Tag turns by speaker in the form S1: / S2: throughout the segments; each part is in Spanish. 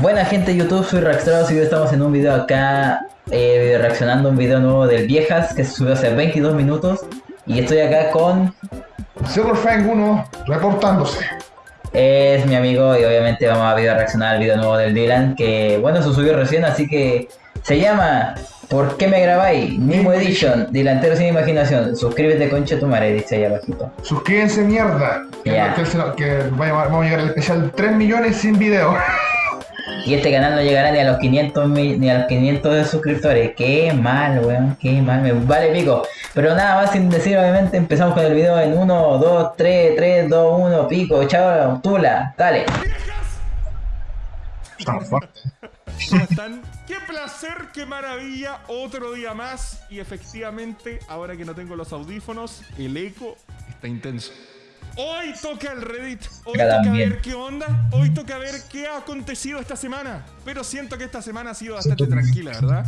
S1: Buena gente de YouTube, soy Raxtrados y hoy estamos en un video acá eh, reaccionando a un video nuevo del Viejas que se subió hace 22 minutos y estoy acá con...
S2: Silverfang 1 reportándose.
S1: Es mi amigo y obviamente vamos a video reaccionar al video nuevo del Dylan que bueno se subió recién así que se llama ¿Por qué me grabáis? Nimo Edition, delantero sin imaginación. Suscríbete concha tu madre, dice ahí abajito.
S2: Suscríbense mierda. Que,
S1: Ya.
S2: que, que vamos a llegar al especial 3 millones sin video.
S1: Y este canal no llegará ni a los 500 mil- ni a los 500 de suscriptores. Qué mal, weón, qué mal, me vale pico. Pero nada más sin decir, obviamente, empezamos con el video en 1, 2, 3, 3, 2, 1, pico, chao, tula, dale.
S2: Tan fuerte.
S3: ¿Cómo están? ¡Qué placer, qué maravilla! Otro día más y efectivamente, ahora que no tengo los audífonos, el eco está intenso. Hoy toca el Reddit, hoy
S1: Cada
S3: toca
S1: bien.
S3: ver qué onda, hoy toca ver qué ha acontecido esta semana. Pero siento que esta semana ha sido bastante tranquila, ¿verdad?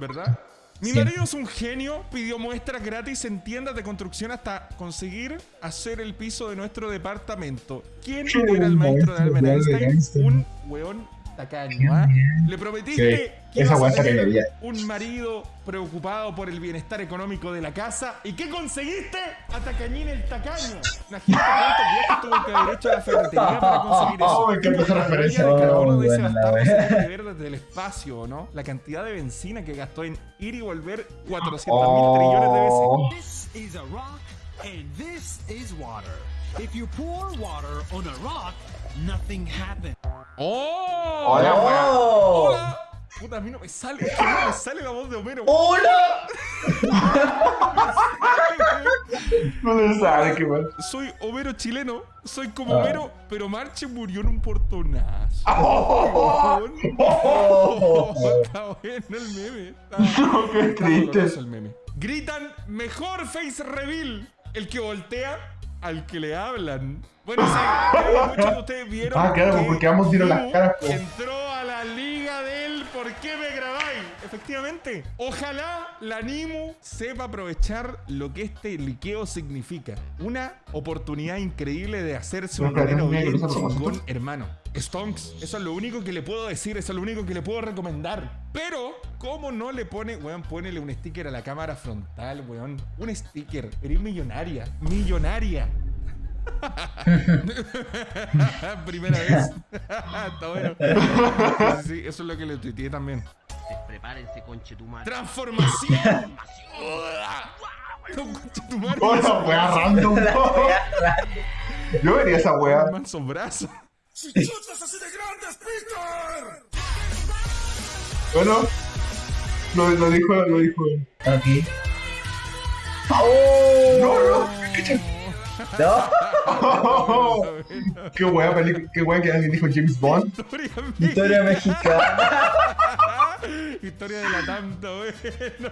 S3: ¿Verdad? Mi
S1: Sí.
S3: marido es un genio, pidió muestras gratis en tiendas de construcción hasta conseguir hacer el piso de nuestro departamento. ¿Quién era el maestro de Albert? Einstein. Un weón tacaño, ¿ah? Le prometiste que
S2: esa
S3: ibas a tener un marido preocupado por el bienestar económico de la casa. ¿Y qué conseguiste? A Tacañín el tacaño. Imagínate cuántos viajes tuvo que haber hecho a la ferretería para conseguir eso.
S2: Oh, me encanta esa
S3: La
S2: referencia.
S3: huella de carbono
S1: Oh,
S3: de ese bastardo se ver desde el espacio, ¿no? La cantidad de benzina que gastó en ir y volver 400 mil trillones de veces.
S2: Oh,
S4: This is a rock, and this is water. If you pour water on a rock, nothing happens.
S3: ¡Oh!
S2: Hola,
S1: ¡Oh!
S3: ¡Hola! Puta, a mí no me sale, es que no me sale la voz de Homero.
S1: ¡Hola!
S2: no le sabe qué bueno.
S3: Soy Homero chileno, soy como
S1: Ah.
S3: Homero, pero Marche murió en un portonazo.
S2: Oh,
S3: Weón. Oh, está bueno el meme. Está,
S2: No, qué triste.
S3: el meme. Gritan mejor face reveal el que voltea al que le hablan. Bueno, sí, creo que muchos de ustedes vieron
S2: Ah, claro,
S3: que
S2: porque vamos a tirar las caras, po.
S3: entró ¿Por qué me grabáis? Efectivamente, ojalá la Nimu sepa aprovechar lo que este liqueo significa. Una oportunidad increíble de hacerse un dinero bien chingón, hermano. Stonks, eso es lo único que le puedo decir, eso es lo único que le puedo recomendar. Pero, ¿cómo no le pone, weón, ponele un sticker a la cámara frontal, weón? Un sticker, eres millonaria, millonaria. Primera vez. Está bueno. Sí, sí, eso es lo que le tuiteé también.
S5: Prepárense, conchetumare.
S3: ¡Transformación! Conchetumare.
S2: Hola, wea random. Yo vería esa wea.
S3: Manso brazo.
S2: Bueno, lo, lo dijo, lo dijo.
S1: Ok.
S2: No, no.
S1: ¿No?
S2: Qué wea, película, qué wea que alguien dijo James Bond.
S3: Historia
S1: Historia mexicana.
S3: Historia de la tanta, bueno.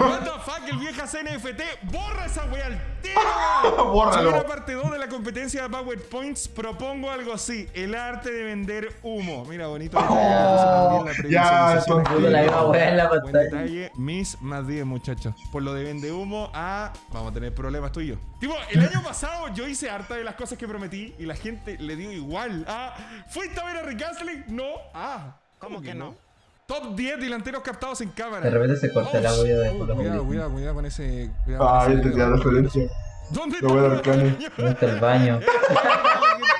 S3: What the fuck, el viejas NFT. Borra esa wea al tiro.
S2: Bórralo.
S3: La parte 2 de la competencia de PowerPoints. Propongo algo así: el arte de vender humo. Mira, bonito.
S2: Oh, ya.
S1: Puta la misma wea en la
S3: Buen
S1: pantalla.
S3: detalle, mis más 10, muchachos. Por lo de vende humo a. Vamos a tener problemas tú y yo. Tipo, el año pasado yo hice harta de las cosas que prometí y la gente le dio igual. Ah, ¿fuiste a ver a Rick Astley? No. Ah, ¿cómo que no? Top 10 delanteros captados en cámara.
S1: De repente se corta el audio de
S3: oh, Cuidado, cuidado, cuidado con ese. Cuidado
S2: Ah,
S3: con
S2: yo entendí la referencia.
S3: ¿Dónde
S2: Lo voy a dar
S3: está?
S2: cane.
S1: ¿Dónde está el baño?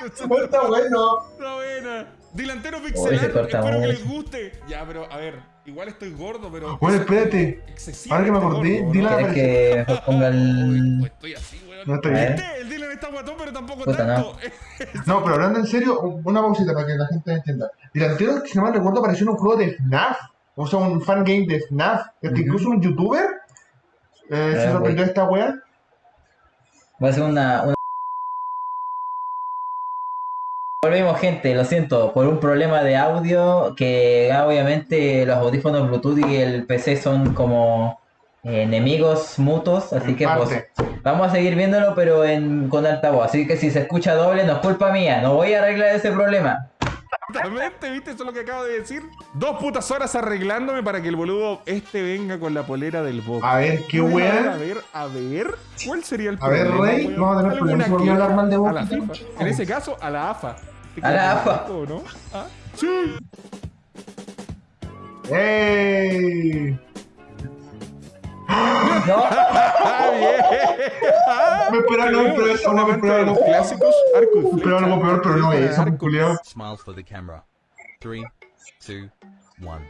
S2: Está bueno.
S3: Está buena. Delantero
S1: Uy,
S3: pixelar, espero que les guste. Ya, pero a ver, igual estoy gordo, pero.
S2: Bueno, espérate. Ahora que me acordé,
S3: gordo,
S2: a-
S1: ¿Quieres que mejor ponga
S3: Uy,
S1: el.
S3: pues estoy así, weón.
S2: No está bien.
S1: ver.
S3: ¿Viste? El Dylan está guatón, pero tampoco
S1: Puta,
S3: tanto.
S2: No, pero hablando en serio, una pausita para que la gente entienda. Delantero, si no mal recuerdo, apareció en un juego de FNAF. O sea, un fan game de FNAF. Este,
S1: Ujú.
S2: Incluso un youtuber eh, se
S1: Ah,
S2: sorprendió de esta wea.
S1: Va a ser una, una- Volvemos gente, lo siento, por un problema de audio que ah, obviamente los audífonos Bluetooth y el PC son como eh, enemigos mutuos, así
S2: En
S1: que pues vamos a seguir viéndolo pero en, con altavoz, así que si se escucha doble no es culpa mía, no voy a arreglar ese problema.
S3: Exactamente, ¿viste? Eso es lo que acabo de decir. Dos putas horas arreglándome para que el boludo este venga con la polera del Boca.
S2: A ver, qué
S3: A ver, a ver, a ver, ¿cuál sería el
S2: A ver,
S3: problema?
S2: Rey, vamos a tener
S3: ¿Alguna
S2: problemas por hablar mal de
S3: A
S2: Boca.
S3: la FIFA. En ese caso, a la AFA.
S1: A la AFA.
S3: ¿O no? ¿Ah? Sí.
S2: ¡Ey!
S1: No,
S3: Ah, bien.
S2: Me esperaba, no, me esperaba esa,
S3: Un
S2: no, me
S3: los
S2: no.
S3: clásicos, arco y
S2: Me esperaba
S3: flecha.
S2: algo peor, pero no es eso,
S3: arco.
S2: culiao.
S6: Smiles for the camera. Three, two, one.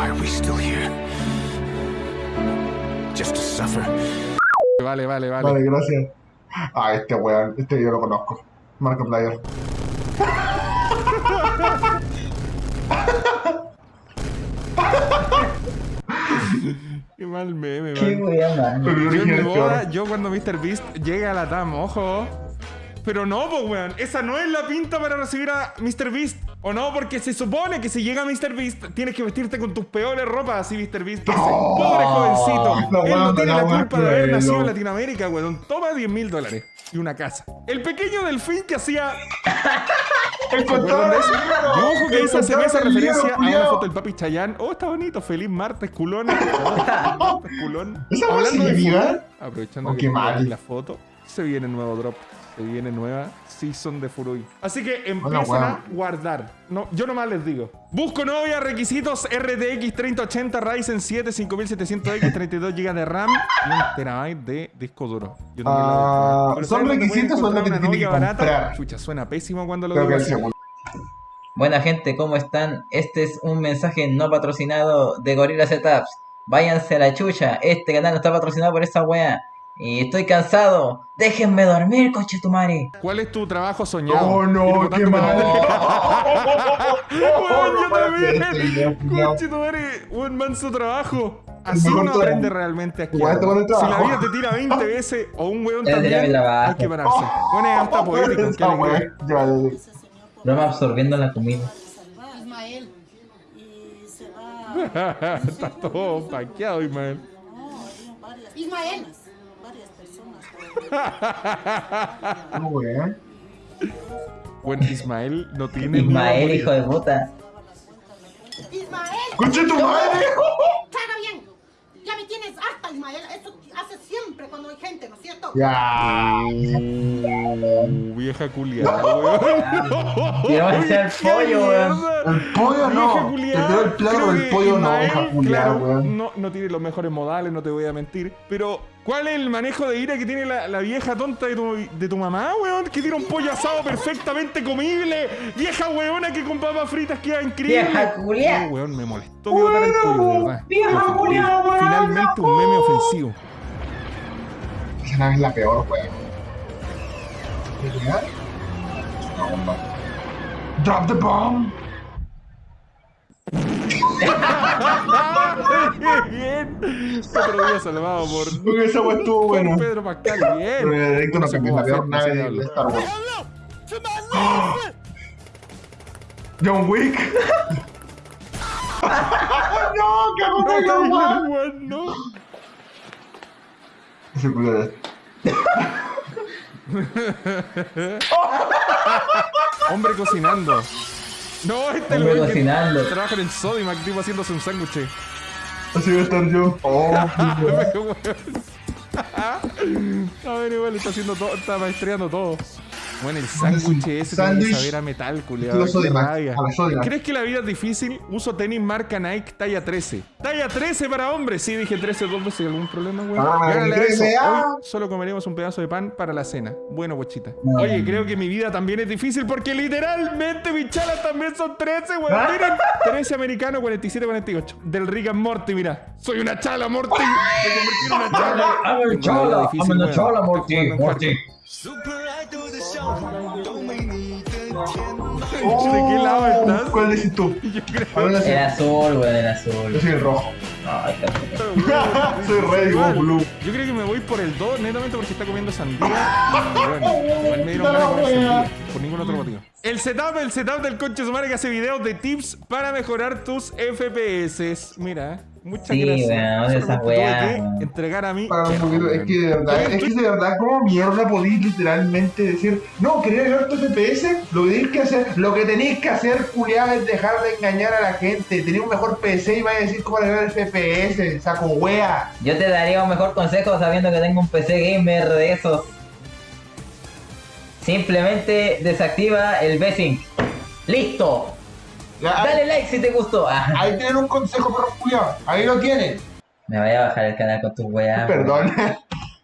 S7: Why are we still here? Just to suffer?
S3: Vale, vale, vale.
S2: Vale, gracias. Ah, este weón, este yo lo conozco. Markiplier.
S3: Qué mal meme,
S1: qué.
S2: Pero
S3: Yo en mi
S2: original
S3: boda,
S2: peor.
S3: yo cuando Mr. Beast llega a la TAM, ojo. Pero no, pues, weón. Esa no es la pinta para recibir a Mr. Beast. ¿O no? Porque se supone que si llega Mr. Beast, tienes que vestirte con tus peores ropas así, Mr. Beast.
S2: No.
S3: pobre jovencito.
S2: No,
S3: Él no tiene
S2: no,
S3: la culpa de haber nacido en
S2: no.
S3: Latinoamérica, weón. Toma 10 mil dólares y una casa. El pequeño delfín que hacía ¿Recuerdan de eso? Dibujo que hizo hace meses referencia a una foto del papi Chayán. Oh, está bonito. Feliz martes, culón. Culón.
S2: ¿Esa
S3: Hablando de
S2: viva?
S3: aprovechando
S2: Oh,
S3: que
S2: mal.
S3: la foto, se viene nuevo drop. Se viene nueva season de Furui. Así que empiecen a guardar. No, yo nomás les digo. Busco novia, requisitos RTX 3080 Ryzen 7 5700X 32 GB de RAM y un terabyte de disco duro. Yo
S2: Ah, ¿son
S3: ¿saben dónde
S2: requisitos o lo que
S3: encontrar
S2: te
S3: una
S2: tiene que
S3: barata? Chucha, suena pésimo cuando lo
S2: Creo
S3: digo.
S1: Buena gente, ¿cómo están? Este es un mensaje no patrocinado de Gorilla Setups. Váyanse a la chucha, este canal no está patrocinado por esa wea. Y estoy cansado. Déjenme dormir, coche tu madre.
S3: ¿Cuál es tu trabajo soñado?
S2: Oh, no, qué
S3: por-
S2: mal.
S3: Weón, yo
S2: no puede ser,
S3: también.
S2: tío,
S3: Conche tu madre, un manso trabajo. Así uno aprende realmente a
S2: Igual
S3: esquiar.
S2: te pone
S3: Si la vida te tira 20 veces o un weón también, hay que pararse. Bueno, es hasta poético,
S2: ya,
S1: Broma absorbiendo la comida.
S8: Ismael. Y se va.
S3: Está todo paqueado, Ismael.
S8: No. Ismael. Personas.
S2: ya, weá.
S3: Bueno, Ismael no tiene
S1: Ismael, hijo de puta.
S8: Ismael.
S2: ¡Conche tu madre!
S8: Traga bien. Ya me tienes harta, Ismael. Eso hace siempre cuando hay gente, ¿no es cierto?
S2: Ya.
S3: Uh, vieja culiada, weón.
S1: Quiero hacer
S3: ¡Qué
S1: pollo, weón.
S2: El pollo
S3: Vieja
S2: no. Te
S3: culiada.
S2: tiró el plato,
S3: Creo
S2: pero el
S3: que
S2: pollo no, hija culiada,
S3: claro,
S2: weón.
S3: No, no tiene los mejores modales, no te voy a mentir. Pero, ¿cuál es el manejo de ira que tiene la, la vieja tonta de tu, de tu mamá, weón? Que tiene un pollo asado perfectamente comible. Vieja weona que con papas fritas queda increíble.
S1: Vieja culiada.
S3: No, weón, me molestó que botara el pollo, de verdad.
S1: Vieja culiada, weón.
S3: Finalmente un meme ofensivo.
S2: Esa nave es la peor, weón. ¿Qué una bomba. Drop the bomb.
S3: bien. Otro día salvado por,
S2: Porque esa weá estuvo
S3: por
S2: buena.
S3: Pedro Pascal. Bien.
S2: Pero en directo no
S3: se puede
S2: la peor
S3: no
S2: nave de. Star Wars. John Wick. no, qué
S3: No,
S2: weá.
S3: weón, no. Hombre cocinando. No, este es el
S1: Hombre
S3: que
S1: cocinando.
S3: Trabaja en el Sodimac, tipo haciéndose un sándwich.
S2: Así voy a estar yo. Oh,
S3: weón. A ver, igual está haciendo todo, está maestreando todo. Bueno, el sándwich ese tiene saber a metal, culiado. ¿Crees que la vida es difícil? Uso tenis marca Nike talla 13. Talla 13 para hombres. Sí, dije 13 dos veces. ¿Algún problema, güey?
S2: Ah,
S3: Gánale a
S2: 13,
S3: eso.
S2: ah.
S3: Hoy solo comeremos un pedazo de pan para la cena. Bueno, guachita.
S1: No.
S3: Oye, creo que mi vida también es difícil porque literalmente mis chalas también son 13, güey.
S2: Ah.
S3: Miren, 13 americano, 47, 48. Del Rick and Morty, mira. Soy una chala, Morty. Me convertí en una chala.
S1: I'm a
S3: Tengo una vida
S1: chola,
S3: difícil,
S1: I'm a
S3: weón.
S1: chola,
S3: Estoy
S1: Morty, Morty.
S3: ¿De qué lado estás?
S2: Oh, ¿Cuál decís tú?
S3: Yo creo.
S1: El azul, weón, el azul.
S2: Yo soy el rojo.
S1: Ay.
S2: Soy red
S3: Igual.
S2: blue.
S3: Yo creo que me voy por el 2 netamente porque está comiendo sandía. Y bueno, igual me dieron ganas de comer sandía. Por ningún otro motivo. El setup, el setup del coche sumare que hace videos de tips para mejorar tus FPS. Mira, Muchas
S1: Sí,
S3: gracias.
S1: esa weá,
S3: que
S1: weón.
S3: entregar a mí.
S2: Para un poquito, es que de verdad, es que de verdad, como mierda podéis literalmente decir, no, quería ver tu FPS? Lo que tenéis que hacer, lo que tenéis que hacer, culiado, es dejar de engañar a la gente. Tenéis un mejor PC y vais a decir cómo arreglar el FPS, saco wea.
S1: Yo te daría un mejor consejo sabiendo que tengo un PC gamer de esos. Simplemente desactiva el V-Sync. ¡Listo!
S2: Ya,
S1: Dale like si te gustó. Ah,
S2: Ahí tienen un consejo, perro culiado. Ahí lo tienen.
S1: me voy a bajar el canal con tus weas.
S2: Perdón.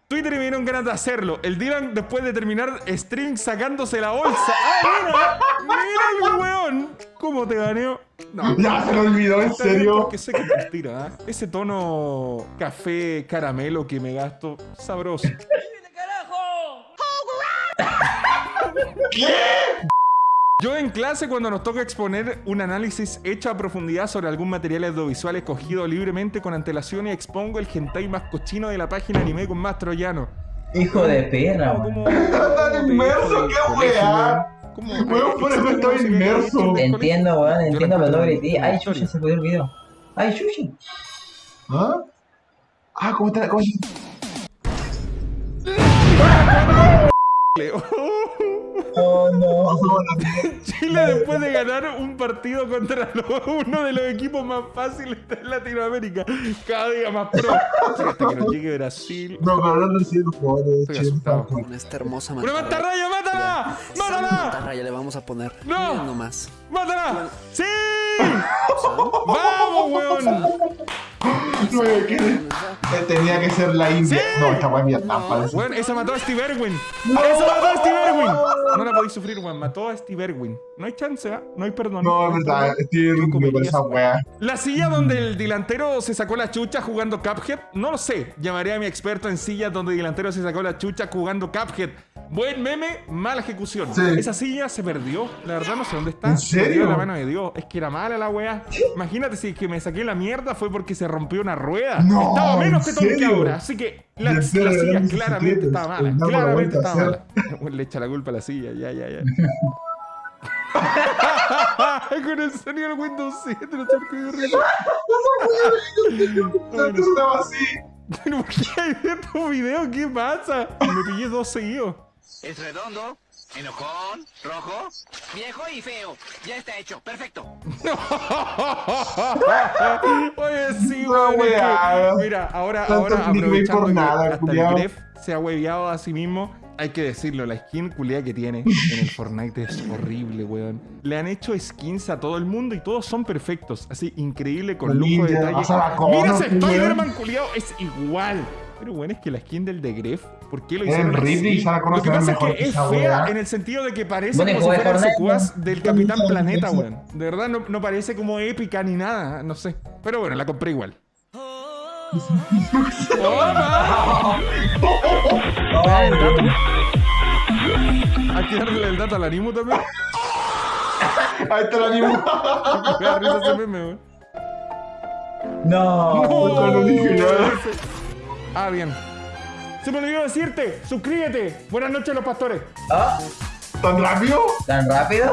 S3: Twitter y me dieron ganas de hacerlo. El Dylan, después de terminar stream sacándose la bolsa. ¡Ah, mira! ¡Mira el weón! ¿Cómo te ganeó? No.
S2: ya se lo olvidó, en serio.
S3: Porque sé que es mentira, ¿ah? Ese tono café caramelo que me gasto, sabroso. Yo en clase cuando nos toca exponer un análisis hecho a profundidad sobre algún material audiovisual escogido libremente con antelación y expongo el hentai más cochino de la página anime con más troyano.
S1: Hijo de perra,
S3: ¿Cómo-
S1: weón.
S3: cómo-
S2: Tan inmerso, qué weá.
S3: weón? ¿Cómo-
S2: Weón, por eso estaba inmerso.
S1: Entiendo, weón, entiendo,
S3: lo
S1: pero no grité. Ay, chucha, se jodió el video. Ay, chucha.
S2: ¿Ah? Ah, ¿cómo está? ¿Cómo
S1: Oh, no.
S3: Chile después de ganar un partido contra uno de los equipos más fáciles de Latinoamérica. Cada día más pro. Hasta que nos llegue Brasil.
S2: No, pero así, los jugadores de Chile.
S9: Con esta hermosa
S3: ¡Una
S9: mantarraya.
S3: mátala! ¡Mátala!
S9: mantarraya le vamos a poner.
S3: ¡No!
S9: Nomás.
S3: ¡Mátala! ¡Sí! ¡Vamos, weón!
S2: No, tenía que ser la India.
S3: Sí.
S2: No, esta weá es Vietnam, parece.
S3: Weón, esa mató a Steve Irwin. ¡Esa mató a Steve Irwin! No la podéis sufrir, weón. Mató a Steve Irwin. No hay chance, ¿ah? No hay perdón.
S2: No, es verdad, por esa
S3: esa
S2: weá.
S3: La silla donde el delantero se sacó la chucha jugando Cuphead, no lo sé. Llamaré a mi experto en sillas donde el delantero se sacó la chucha jugando Cuphead. Buen meme, mala ejecución.
S2: Sí.
S3: Esa silla se perdió. La verdad no sé dónde está.
S2: ¿En
S3: Se perdió
S2: serio?
S3: de la mano de Dios. Es que era mala la weá. Imagínate si es que me saqué la mierda fue porque se rompió una rueda.
S2: No,
S3: estaba menos
S2: ¿en
S3: que todo que ahora. Así que la, silla claramente estaba mala. Claramente estaba mala. Le echa la culpa a la silla. Ya, ya, ya. Con el sonido del Windows 7, no sé qué no
S2: así.
S3: ¿Pero por qué hay estos videos? ¿Qué pasa? Me pillé dos seguidos.
S5: Es redondo, enojón, rojo, viejo y feo. Ya está hecho, perfecto.
S3: Oye, sí,
S2: No,
S3: que-
S2: weá.
S3: Mira, ahora, ahora aprovechando
S2: por
S3: que
S2: nada,
S3: hasta
S2: culiao.
S3: el Gref se ha hueveado a sí mismo, hay que decirlo, la skin culia que tiene en el Fortnite es horrible, weón. Le han hecho skins a todo el mundo y todos son perfectos, así increíble, con lujo de detalle. Mira ese. Spider-Man culiao, es igual. Pero bueno, es que la skin del de Gref, ¿por qué lo
S2: El
S3: hicieron
S2: Ridley se la
S3: Lo que pasa es que
S2: que
S3: es fea
S2: weá.
S3: en el sentido de que parece
S1: Bueno,
S3: como si del Capitán Planeta, weón. De verdad no, no parece como épica ni nada, no sé. Pero bueno, la compré igual. Hay que darle el dato al animo también.
S2: Ahí está el ánimo.
S3: Me da risa ese meme, weón.
S1: No.
S2: no, no dije nada.
S3: Ah, bien. Se me olvidó decirte, suscríbete. Buenas noches los pastores.
S1: Ah,
S2: ¿Tan rápido?
S1: ¿Tan rápido?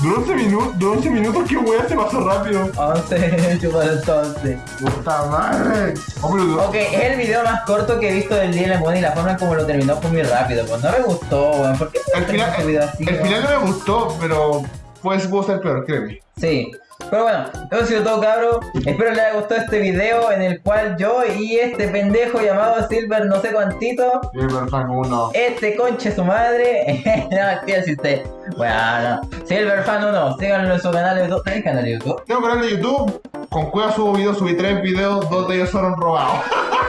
S2: Duró 11 minutos, duró 11 minutos, qué weá se pasó rápido.
S1: 11, chupar entonces.
S2: Puta madre.
S1: Ok, es el video más corto que he visto del día weón, y la forma como lo terminó fue muy rápido. Pues no me gustó, weón. ¿Por qué
S2: el
S1: terminó
S2: final,
S1: este video así?
S2: el
S1: weón?
S2: final no me gustó, pero pues pudo ser peor, créeme.
S1: Sí. Pero bueno, eso ha sido todo cabro. Espero les haya gustado este video en el cual yo y este pendejo llamado Silver no sé cuantito,
S2: Silver Fan 1.
S1: este conche su madre, no si usted. Bueno, Silver Fan 1, síganlo en su canal de YouTube. ¿Tenés canal de YouTube?
S2: Tengo canal de YouTube, con cueva subo videos, subí tres videos, dos de ellos fueron robados.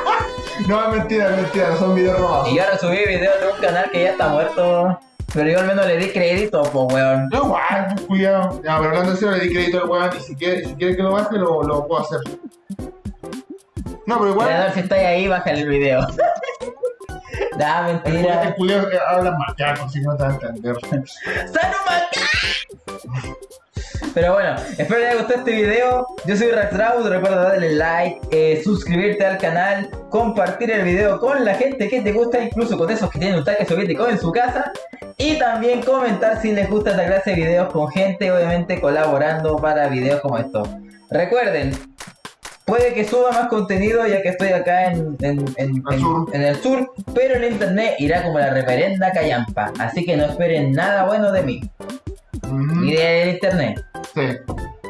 S2: no, es mentira, es mentira, no son videos robados.
S1: Y ahora subí videos de un canal que ya está muerto. Pero yo al menos le di crédito, pues weón.
S2: No, igual, cuidado. Ya, pero hablando en serio, le di crédito al weón y si quiere, si quiere que lo baje, lo, lo puedo hacer. No, pero igual,
S1: si estáis ahí, bájale el video.
S2: el el
S1: mentira.
S2: eh, habla macaco, si no te va a entender.
S1: ¡Sanumaka! Pero bueno, espero les haya gustado este video. Yo soy Raxraud, recuerda darle like, eh, suscribirte al canal, compartir el video con la gente que te gusta, incluso con esos que tienen un tanque soviético en su casa. Y también comentar si les gusta esta clase de videos con gente, obviamente colaborando para videos como estos. Recuerden, Puede que suba más contenido ya que estoy acá en, en, el sur, pero el internet irá como la reverenda callampa. Así que no esperen nada bueno de mí, ni del internet.
S2: Sí.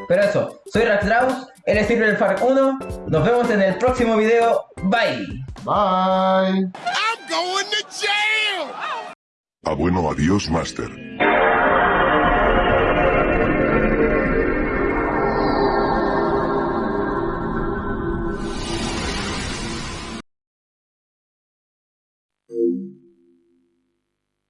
S1: Pero eso, soy Raxdraus, él es Silver Fark 1, nos vemos en el próximo video, bye.
S2: Bye.
S7: Ah, bueno, adiós, Master.